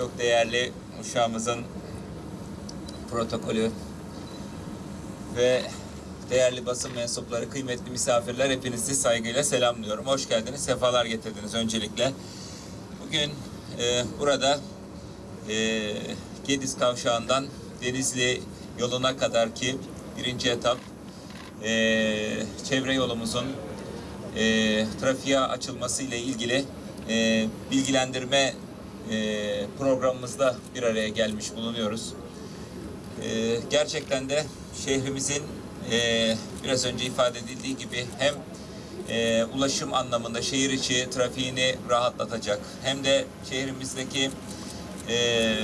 çok değerli uşağımızın protokolü ve değerli basın mensupları, kıymetli misafirler hepinizi saygıyla selamlıyorum. Hoş geldiniz, sefalar getirdiniz öncelikle. Bugün e, burada e, Gediz Kavşağı'ndan Denizli yoluna kadar ki birinci etap e, çevre yolumuzun e, trafiğe açılması ile ilgili e, bilgilendirme programımızda bir araya gelmiş bulunuyoruz. E, gerçekten de şehrimizin e, biraz önce ifade edildiği gibi hem e, ulaşım anlamında şehir içi trafiğini rahatlatacak hem de şehrimizdeki e,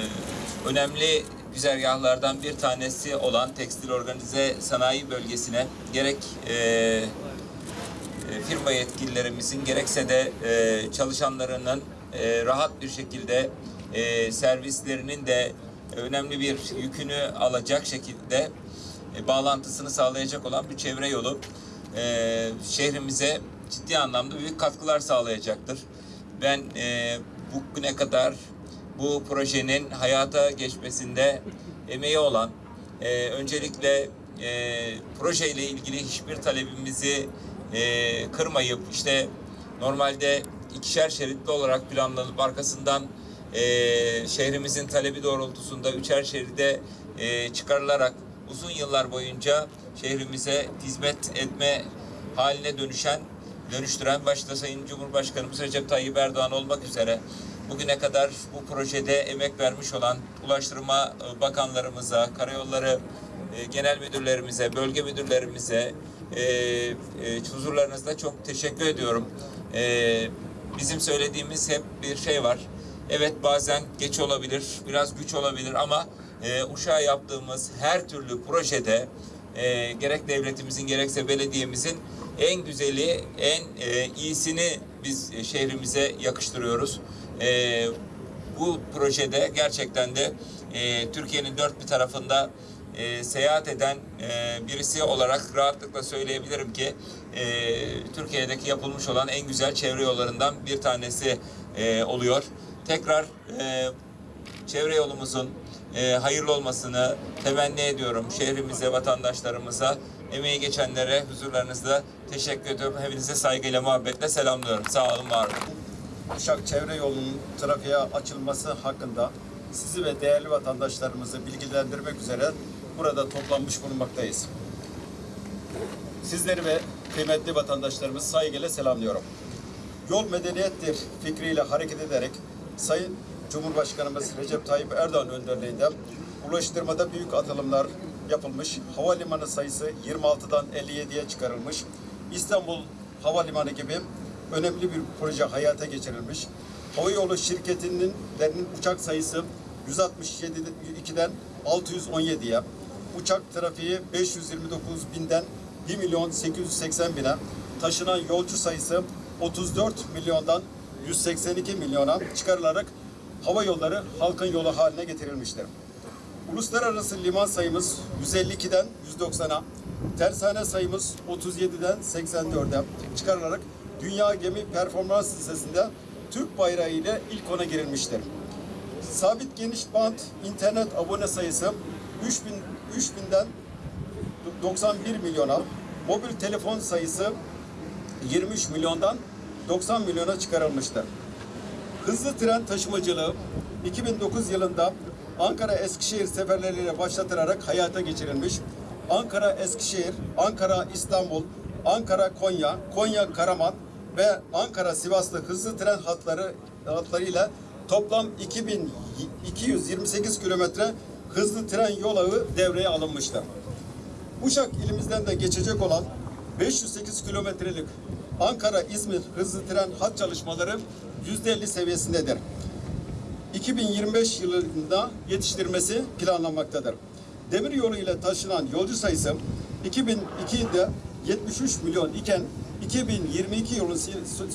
önemli güzergahlardan bir tanesi olan tekstil organize sanayi bölgesine gerek e, firma yetkililerimizin gerekse de çalışanlarının e, rahat bir şekilde e, servislerinin de önemli bir yükünü alacak şekilde e, bağlantısını sağlayacak olan bir çevre yolu şehrimize ciddi anlamda büyük katkılar sağlayacaktır. Ben e, bugüne kadar bu projenin hayata geçmesinde emeği olan öncelikle e, projeyle ilgili hiçbir talebimizi e, kırmayıp işte normalde ikişer şeritli olarak planlanıp arkasından e, şehrimizin talebi doğrultusunda üçer şeride e, çıkarılarak uzun yıllar boyunca şehrimize hizmet etme haline dönüşen dönüştüren başta Sayın Cumhurbaşkanımız Recep Tayyip Erdoğan olmak üzere bugüne kadar bu projede emek vermiş olan Ulaştırma e, Bakanlarımıza, Karayolları e, Genel Müdürlerimize, bölge müdürlerimize e, e, huzurlarınızda çok teşekkür ediyorum. E, bizim söylediğimiz hep bir şey var. Evet bazen geç olabilir, biraz güç olabilir ama e, Uşak'a yaptığımız her türlü projede e, gerek devletimizin gerekse belediyemizin en güzeli, en e, iyisini biz şehrimize yakıştırıyoruz. E, bu projede gerçekten de e, Türkiye'nin dört bir tarafında e, seyahat eden e, birisi olarak rahatlıkla söyleyebilirim ki e, Türkiye'deki yapılmış olan en güzel çevre yollarından bir tanesi e, oluyor. Tekrar e, çevre yolumuzun e, hayırlı olmasını temenni ediyorum. Şehrimize, vatandaşlarımıza, emeği geçenlere huzurlarınızda teşekkür ediyorum. Hepinize saygıyla, muhabbetle selamlıyorum. Sağ olun, var olun. Uşak çevre yolunun trafiğe açılması hakkında sizi ve değerli vatandaşlarımızı bilgilendirmek üzere burada toplanmış bulunmaktayız. Sizleri ve kıymetli vatandaşlarımız saygıyla selamlıyorum. Yol medeniyettir fikriyle hareket ederek Sayın Cumhurbaşkanımız Recep Tayyip Erdoğan önderliğinde ulaştırmada büyük atılımlar yapılmış. Havalimanı sayısı 26'dan 57'ye çıkarılmış. İstanbul Havalimanı gibi önemli bir proje hayata geçirilmiş. Havayolu şirketinin uçak sayısı 162'den 617'ye, uçak trafiği 529 binden 1 milyon 880 bine, taşınan yolcu sayısı 34 milyondan 182 milyona çıkarılarak hava yolları halkın yolu haline getirilmiştir. Uluslararası liman sayımız 152'den 190'a, tersane sayımız 37'den 84'e çıkarılarak Dünya Gemi Performans Listesi'nde Türk bayrağı ile ilk ona girilmiştir. Sabit geniş bant internet abone sayısı 3000 3000'den 91 milyona, mobil telefon sayısı 23 milyondan 90 milyona çıkarılmıştır. Hızlı tren taşımacılığı 2009 yılında Ankara Eskişehir seferleriyle başlatılarak hayata geçirilmiş. Ankara Eskişehir, Ankara İstanbul, Ankara Konya, Konya Karaman ve Ankara Sivaslı hızlı tren hatları hatlarıyla toplam 2228 kilometre hızlı tren yol ağı devreye alınmıştır. Uşak ilimizden de geçecek olan 508 kilometrelik Ankara-İzmir hızlı tren hat çalışmaları %50 seviyesindedir. 2025 yılında yetiştirmesi planlanmaktadır. Demir yolu ile taşınan yolcu sayısı 2002'de 73 milyon iken 2022 yılın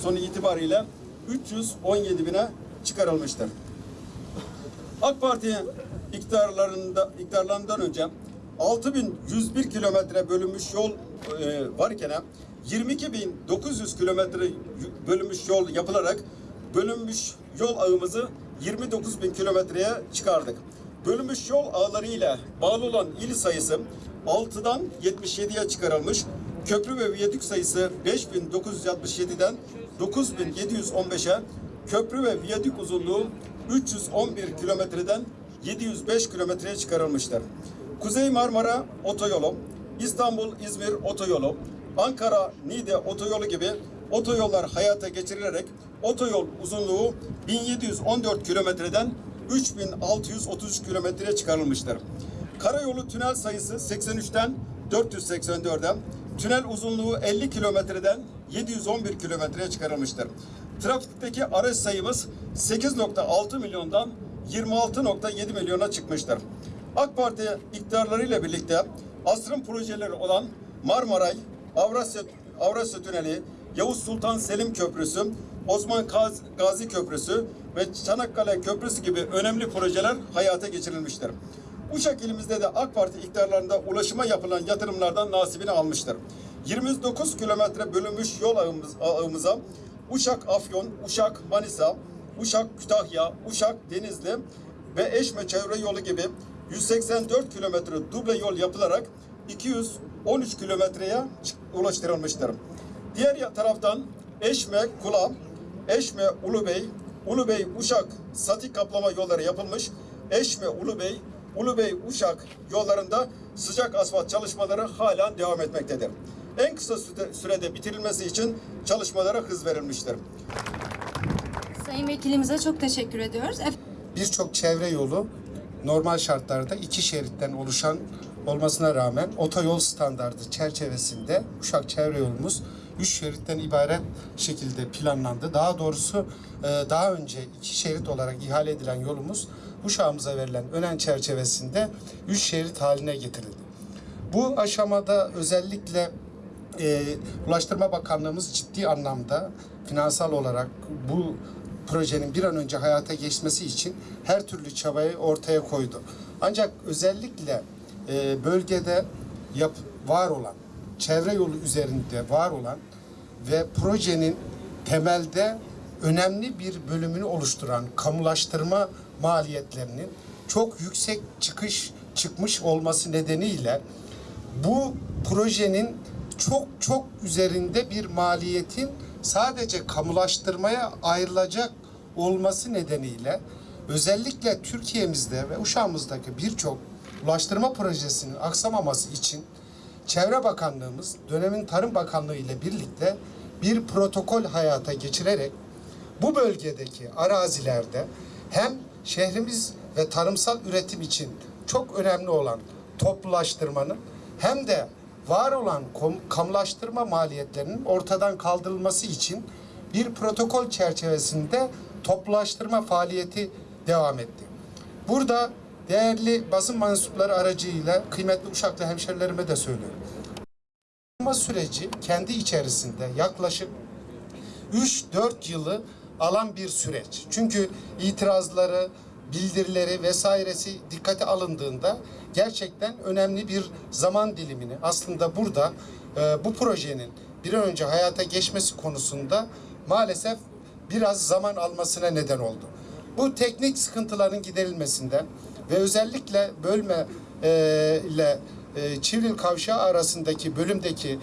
sonu itibariyle 317 bine çıkarılmıştır. AK Parti iktidarlarında iktidarlarından önce 6101 kilometre bölünmüş yol e, varken 22.900 kilometre bölünmüş yol yapılarak bölünmüş yol ağımızı 29 bin kilometreye çıkardık. Bölünmüş yol ağları ile bağlı olan il sayısı 6'dan 77'ye çıkarılmış. Köprü ve viyadük sayısı 5967'den 9715'e, köprü ve viyadük uzunluğu 311 kilometreden 705 kilometreye çıkarılmıştır. Kuzey Marmara Otoyolu, İstanbul-İzmir Otoyolu, Ankara-Niğde Otoyolu gibi otoyollar hayata geçirilerek otoyol uzunluğu 1714 kilometreden 3633 kilometreye çıkarılmıştır. Karayolu tünel sayısı 83'ten 484'e, tünel uzunluğu 50 kilometreden 711 kilometreye çıkarılmıştır. Trafikteki araç sayımız 8.6 milyondan 26.7 milyona çıkmıştır. AK Parti iktidarlarıyla birlikte asrın projeleri olan Marmaray, Avrasya, Avrasya Tüneli, Yavuz Sultan Selim Köprüsü, Osman Gaz- Gazi Köprüsü ve Çanakkale Köprüsü gibi önemli projeler hayata geçirilmiştir. Uşak ilimizde de AK Parti iktidarlarında ulaşıma yapılan yatırımlardan nasibini almıştır. 29 kilometre bölünmüş yol ağımız, ağımıza Uşak Afyon, Uşak Manisa, Uşak Kütahya, Uşak Denizli ve Eşme çevre yolu gibi 184 kilometre duble yol yapılarak 213 kilometreye ulaştırılmıştır. Diğer taraftan Eşme Kula, Eşme Ulubey, Ulubey Uşak Sati kaplama yolları yapılmış. Eşme Ulubey, Ulubey Uşak yollarında sıcak asfalt çalışmaları hala devam etmektedir. En kısa süre- sürede bitirilmesi için çalışmalara hız verilmiştir. Sayın Vekilimize çok teşekkür ediyoruz. Birçok çevre yolu normal şartlarda iki şeritten oluşan olmasına rağmen otoyol standardı çerçevesinde Uşak çevre yolumuz üç şeritten ibaret şekilde planlandı. Daha doğrusu e, daha önce iki şerit olarak ihale edilen yolumuz Uşak'ımıza verilen önen çerçevesinde üç şerit haline getirildi. Bu aşamada özellikle e, Ulaştırma Bakanlığımız ciddi anlamda finansal olarak bu projenin bir an önce hayata geçmesi için her türlü çabayı ortaya koydu. Ancak özellikle e, bölgede yap, var olan, çevre yolu üzerinde var olan ve projenin temelde önemli bir bölümünü oluşturan kamulaştırma maliyetlerinin çok yüksek çıkış çıkmış olması nedeniyle bu projenin çok çok üzerinde bir maliyetin sadece kamulaştırmaya ayrılacak olması nedeniyle özellikle Türkiye'mizde ve Uşağımızdaki birçok ulaştırma projesinin aksamaması için Çevre Bakanlığımız dönemin Tarım Bakanlığı ile birlikte bir protokol hayata geçirerek bu bölgedeki arazilerde hem şehrimiz ve tarımsal üretim için çok önemli olan toplulaştırmanın hem de var olan kamulaştırma maliyetlerinin ortadan kaldırılması için bir protokol çerçevesinde toplulaştırma faaliyeti devam etti. Burada değerli basın mensupları aracıyla kıymetli Uşaklı hemşerilerime de söylüyorum. Süreci kendi içerisinde yaklaşık 3-4 yılı alan bir süreç. Çünkü itirazları, bildirileri vesairesi dikkate alındığında gerçekten önemli bir zaman dilimini aslında burada e, bu projenin bir an önce hayata geçmesi konusunda maalesef biraz zaman almasına neden oldu. Bu teknik sıkıntıların giderilmesinden ve özellikle bölme e, ile e, Çivril Kavşağı arasındaki bölümdeki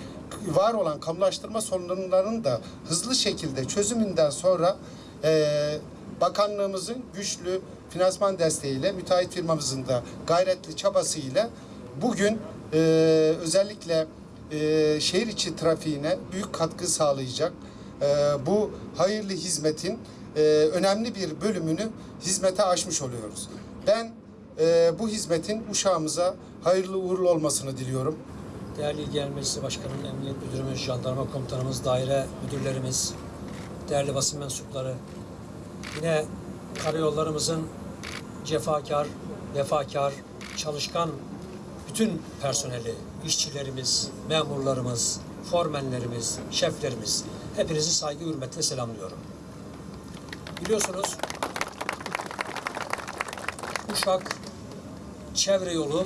var olan kamulaştırma sorunlarının da hızlı şekilde çözümünden sonra e, bakanlığımızın güçlü finansman desteğiyle müteahhit firmamızın da gayretli çabasıyla bugün e, özellikle e, şehir içi trafiğine büyük katkı sağlayacak e, bu hayırlı hizmetin e, önemli bir bölümünü hizmete açmış oluyoruz. Ben e, bu hizmetin uşağımıza hayırlı uğurlu olmasını diliyorum. Değerli İl Genel Meclisi Başkanım, Emniyet Müdürümüz, Jandarma Komutanımız, daire müdürlerimiz, değerli basın mensupları, yine karayollarımızın cefakar, vefakar, çalışkan bütün personeli, işçilerimiz, memurlarımız, formenlerimiz, şeflerimiz, hepinizi saygı hürmetle selamlıyorum. Biliyorsunuz Uşak çevre yolu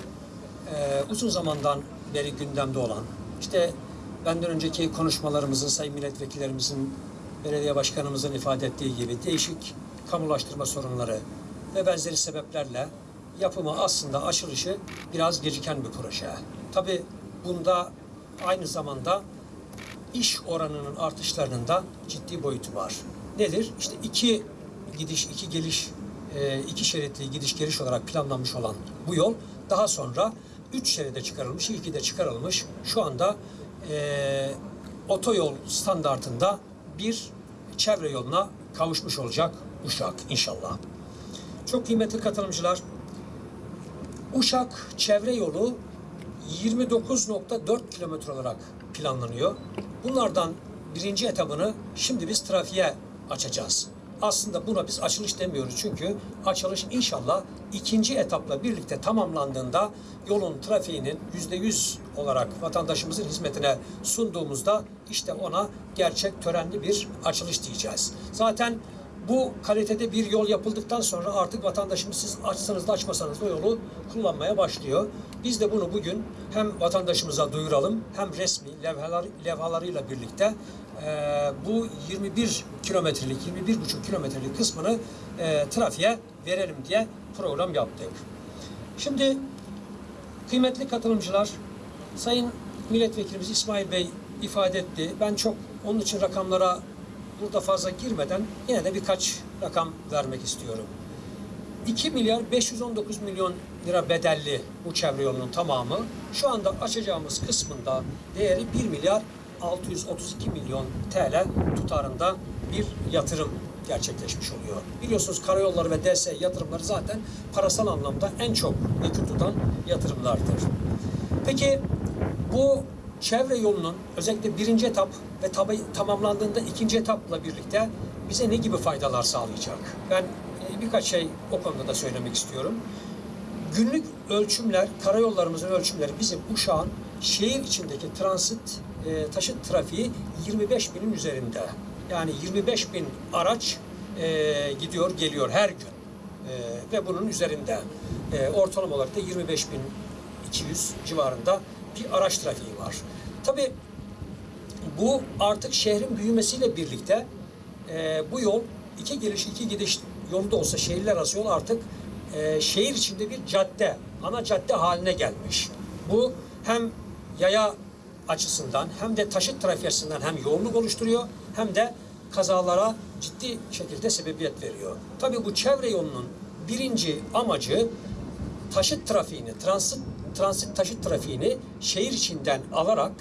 e, uzun zamandan beri gündemde olan, işte benden önceki konuşmalarımızın, sayın milletvekillerimizin, belediye başkanımızın ifade ettiği gibi değişik kamulaştırma sorunları ve benzeri sebeplerle yapımı aslında açılışı biraz geciken bir proje. Tabi bunda aynı zamanda iş oranının artışlarının da ciddi boyutu var. Nedir? İşte iki gidiş, iki geliş, e, iki şeritli gidiş geliş olarak planlanmış olan bu yol daha sonra üç şeride çıkarılmış, ilki de çıkarılmış. Şu anda e, otoyol standartında bir çevre yoluna kavuşmuş olacak Uşak inşallah. Çok kıymetli katılımcılar, Uşak çevre yolu 29.4 kilometre olarak planlanıyor. Bunlardan birinci etabını şimdi biz trafiğe açacağız. Aslında buna biz açılış demiyoruz çünkü açılış inşallah ikinci etapla birlikte tamamlandığında yolun trafiğinin yüzde yüz olarak vatandaşımızın hizmetine sunduğumuzda işte ona gerçek törenli bir açılış diyeceğiz. Zaten bu kalitede bir yol yapıldıktan sonra artık vatandaşımız siz açsanız da açmasanız da yolu kullanmaya başlıyor. Biz de bunu bugün hem vatandaşımıza duyuralım hem resmi levhalar, levhalarıyla birlikte e, bu 21 kilometrelik, 21,5 kilometrelik kısmını e, trafiğe verelim diye program yaptık. Şimdi kıymetli katılımcılar, Sayın Milletvekilimiz İsmail Bey ifade etti. Ben çok onun için rakamlara burada fazla girmeden yine de birkaç rakam vermek istiyorum. 2 milyar 519 milyon lira bedelli bu çevre yolunun tamamı. Şu anda açacağımız kısmında değeri 1 milyar 632 milyon TL tutarında bir yatırım gerçekleşmiş oluyor. Biliyorsunuz karayolları ve DS yatırımları zaten parasal anlamda en çok yükü tutan yatırımlardır. Peki bu çevre yolunun özellikle birinci etap ve tabi, tamamlandığında ikinci etapla birlikte bize ne gibi faydalar sağlayacak? Ben e, birkaç şey o konuda da söylemek istiyorum. Günlük ölçümler, karayollarımızın ölçümleri bizim Uşak'ın şehir içindeki transit e, taşıt trafiği 25 binin üzerinde. Yani 25 bin araç e, gidiyor geliyor her gün. E, ve bunun üzerinde e, ortalama olarak da 25 bin 200 civarında bir araç trafiği var. Tabii bu artık şehrin büyümesiyle birlikte e, bu yol iki geliş iki gidiş yolu da olsa şehirler arası yol artık e, şehir içinde bir cadde, ana cadde haline gelmiş. Bu hem yaya açısından hem de taşıt trafiği açısından hem yoğunluk oluşturuyor hem de kazalara ciddi şekilde sebebiyet veriyor. Tabii bu çevre yolunun birinci amacı taşıt trafiğini, transit, transit taşıt trafiğini şehir içinden alarak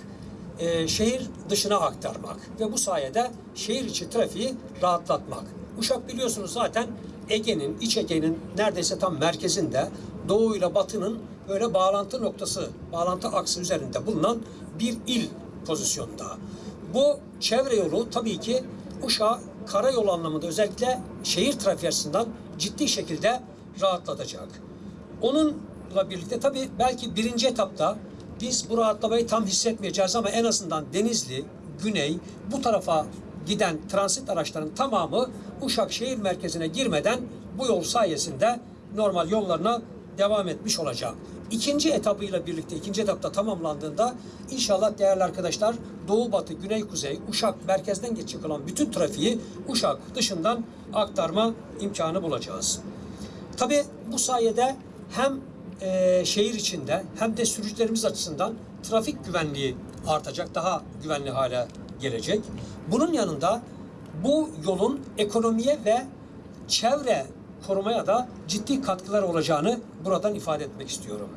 e, şehir dışına aktarmak ve bu sayede şehir içi trafiği rahatlatmak. Uşak biliyorsunuz zaten Ege'nin, İç Ege'nin neredeyse tam merkezinde Doğu ile Batı'nın böyle bağlantı noktası, bağlantı aksı üzerinde bulunan bir il pozisyonda. Bu çevre yolu tabii ki Uşak karayolu anlamında özellikle şehir trafiği açısından ciddi şekilde rahatlatacak. Onunla birlikte tabii belki birinci etapta biz bu rahatlamayı tam hissetmeyeceğiz ama en azından Denizli, Güney bu tarafa giden transit araçların tamamı Uşak şehir merkezine girmeden bu yol sayesinde normal yollarına devam etmiş olacak. İkinci etabıyla birlikte ikinci etapta tamamlandığında inşallah değerli arkadaşlar doğu batı güney kuzey Uşak merkezden geçecek olan bütün trafiği Uşak dışından aktarma imkanı bulacağız. Tabi bu sayede hem e, şehir içinde hem de sürücülerimiz açısından trafik güvenliği artacak, daha güvenli hale gelecek. Bunun yanında bu yolun ekonomiye ve çevre korumaya da ciddi katkılar olacağını buradan ifade etmek istiyorum.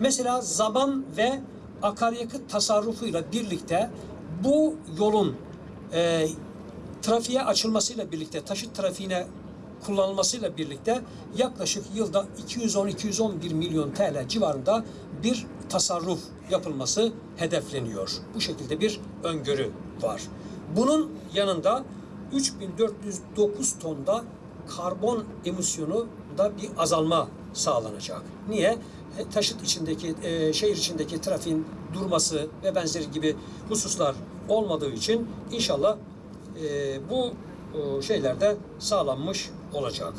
Mesela zaman ve akaryakıt tasarrufuyla birlikte bu yolun e, trafiğe açılmasıyla birlikte taşıt trafiğine kullanılmasıyla birlikte yaklaşık yılda 210-211 milyon TL civarında bir tasarruf yapılması hedefleniyor. Bu şekilde bir öngörü var. Bunun yanında 3409 tonda karbon emisyonu da bir azalma sağlanacak. Niye? E, Taşıt içindeki, e, şehir içindeki trafiğin durması ve benzeri gibi hususlar olmadığı için inşallah e, bu e, şeyler de sağlanmış olacak.